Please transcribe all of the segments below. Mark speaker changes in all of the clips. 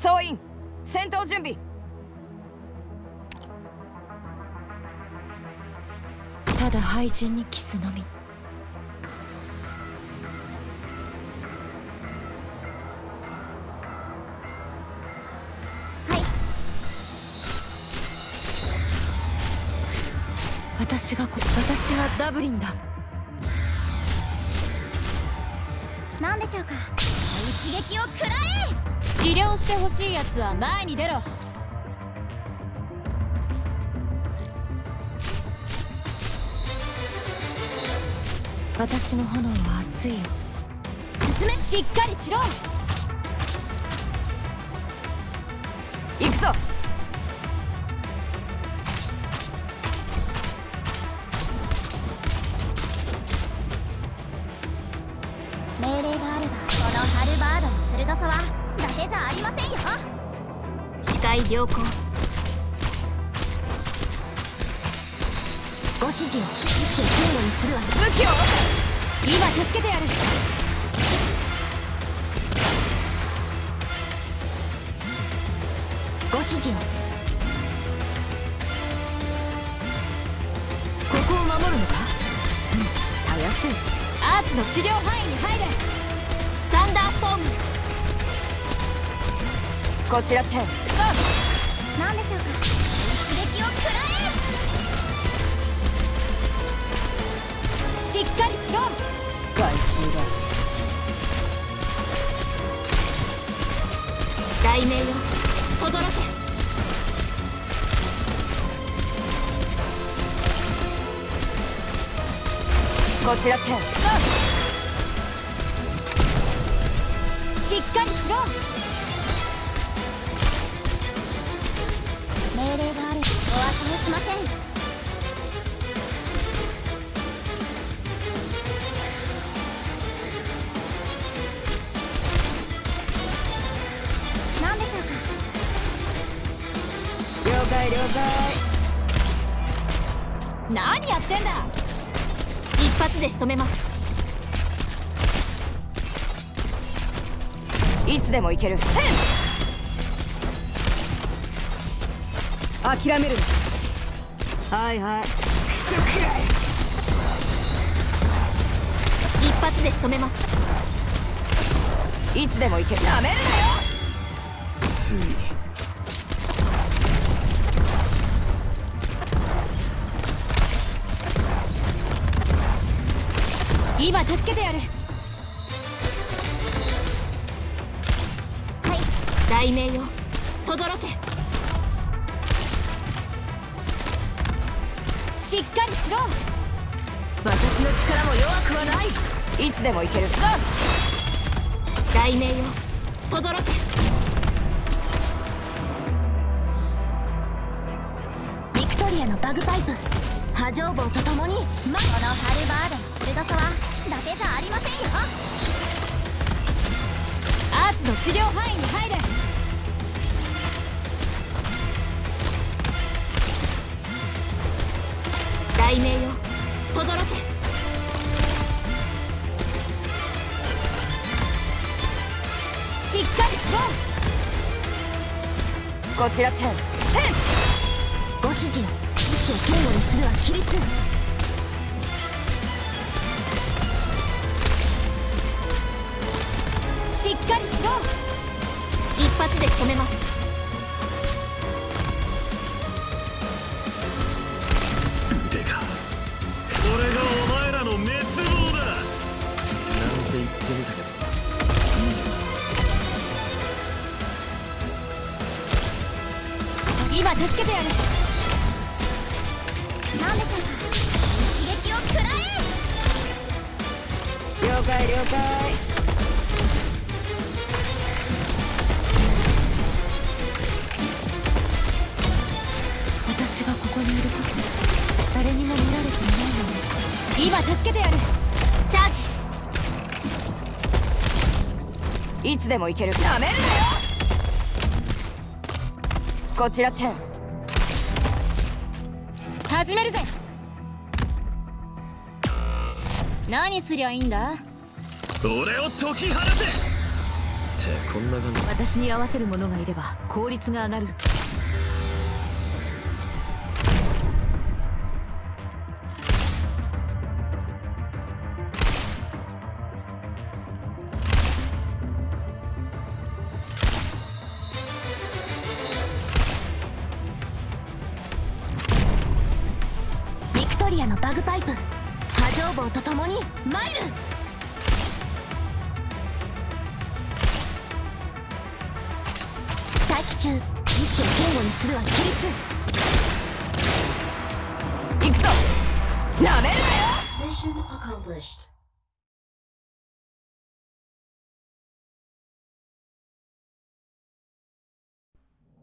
Speaker 1: 総員戦闘準備。
Speaker 2: ただ廃人にキスのみ。
Speaker 3: はい。
Speaker 2: 私がこ私がダブリンだ。
Speaker 3: 何でしょうか。一撃を食らえ
Speaker 2: 治療してほしいやつは前に出ろ。私の炎は熱いよ。
Speaker 3: 進め
Speaker 2: しっかりしろ。
Speaker 1: 行くぞ。
Speaker 3: 命令があればこのハルバードの鋭さはありませんよ
Speaker 2: 視界良好
Speaker 3: ご指示を一種警護にするわ
Speaker 1: 武器を
Speaker 2: 今助けてやる
Speaker 3: ご指示を
Speaker 2: ここを守るのかうんたやすいアーツの治療範囲に入れサンダーストーム
Speaker 1: こちらチェン。
Speaker 3: 何でしょうか？一撃を食ら
Speaker 2: しっかりしろ！
Speaker 1: 害虫だ。
Speaker 2: 題名よ轟け。
Speaker 1: こちらチェン。
Speaker 2: しっかりしろ
Speaker 3: 命令があればお後をしません。何でしょうか？
Speaker 1: 了解了解。
Speaker 2: 何やってんだ？一発で仕留めます。
Speaker 1: いつでも行ける諦めるな。はいはい。クソくらい
Speaker 2: 一発で仕留めます。
Speaker 1: いつでも行け。るなめるなよ。
Speaker 4: つい
Speaker 2: 今助けてやる。
Speaker 3: はい。
Speaker 2: 題名よ轟けしっかりしろ。
Speaker 1: 私の力も弱くはない。いつでも行ける。
Speaker 2: 題名よ轟け。
Speaker 3: ビクトリアのバグパイプ。波状棒とともに。まこのハルバード。の鋭さは伊達じゃありませんよ。
Speaker 2: アーツの治療範囲しっかりしろ
Speaker 1: こちらチェン。
Speaker 3: ご指示を一種警護にするは規律。
Speaker 2: しっかりしろ。一発で仕留めます。今助けてやる。
Speaker 3: 何でしょうか？一撃を食らえ！
Speaker 1: 了解了解。
Speaker 2: 私がここにいること誰にも見られていないのね今助けてやる。チャージ
Speaker 1: いつでも行ける。なめるなよこちらチェン。
Speaker 2: 始めるぜ。何すりゃいいんだ？
Speaker 4: 俺を解き放て。ってこんな感じ。
Speaker 3: 私に合わせる者がいれば効率が上がる
Speaker 5: リアのバグパイプ。波状棒と共にマイル待機中。意志を堅固にするは規律。
Speaker 3: 行くぞ。なめる
Speaker 6: Mission accomplished.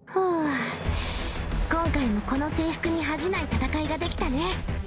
Speaker 5: ふう今回もこの制服に恥じない戦いができたね